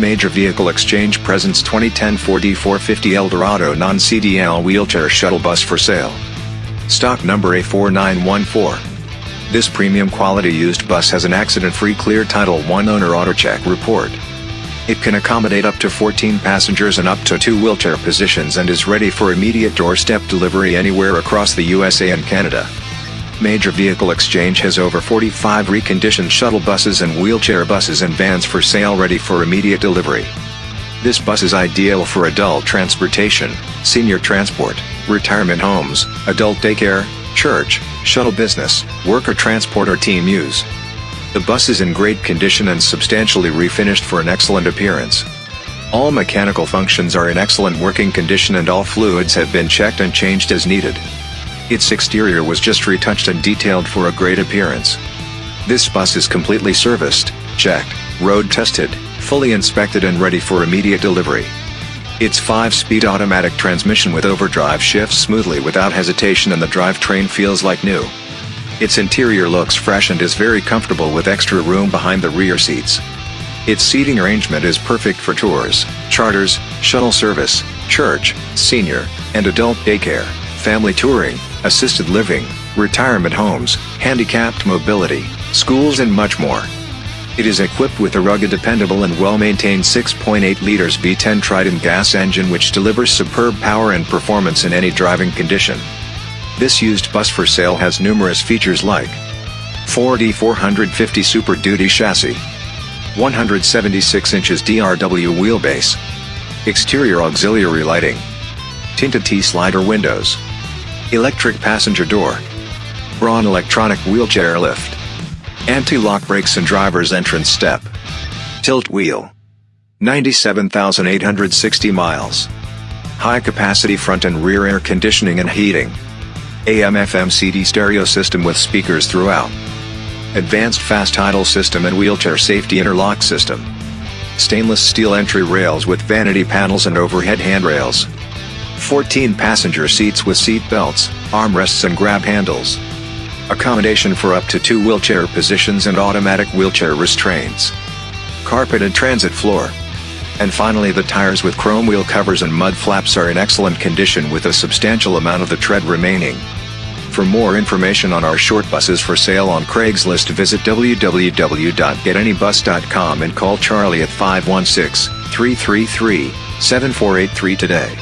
Major Vehicle Exchange presents 2010 Ford E450 Eldorado non-CDL wheelchair shuttle bus for sale. Stock number A4914. This premium quality used bus has an accident-free clear Title 1 owner auto check report. It can accommodate up to 14 passengers and up to two wheelchair positions and is ready for immediate doorstep delivery anywhere across the USA and Canada. Major Vehicle Exchange has over 45 reconditioned shuttle buses and wheelchair buses and vans for sale ready for immediate delivery. This bus is ideal for adult transportation, senior transport, retirement homes, adult daycare, church, shuttle business, worker transport or team use. The bus is in great condition and substantially refinished for an excellent appearance. All mechanical functions are in excellent working condition and all fluids have been checked and changed as needed. Its exterior was just retouched and detailed for a great appearance. This bus is completely serviced, checked, road tested, fully inspected and ready for immediate delivery. Its 5-speed automatic transmission with overdrive shifts smoothly without hesitation and the drivetrain feels like new. Its interior looks fresh and is very comfortable with extra room behind the rear seats. Its seating arrangement is perfect for tours, charters, shuttle service, church, senior, and adult daycare, family touring, assisted living, retirement homes, handicapped mobility, schools and much more. It is equipped with a rugged dependable and well-maintained 6.8 liters V10 Triton gas engine which delivers superb power and performance in any driving condition. This used bus for sale has numerous features like Ford E450 Super Duty chassis, 176 inches DRW wheelbase, exterior auxiliary lighting, tinted T-slider windows, electric passenger door, Braun electronic wheelchair lift, anti-lock brakes and driver's entrance step, tilt wheel, 97,860 miles, high capacity front and rear air conditioning and heating. AM FM CD stereo system with speakers throughout. Advanced fast idle system and wheelchair safety interlock system. Stainless steel entry rails with vanity panels and overhead handrails. 14 passenger seats with seat belts, armrests and grab handles. Accommodation for up to two wheelchair positions and automatic wheelchair restraints. Carpeted transit floor. And finally the tires with chrome wheel covers and mud flaps are in excellent condition with a substantial amount of the tread remaining. For more information on our short buses for sale on Craigslist visit www.getanybus.com and call Charlie at 516-333-7483 today.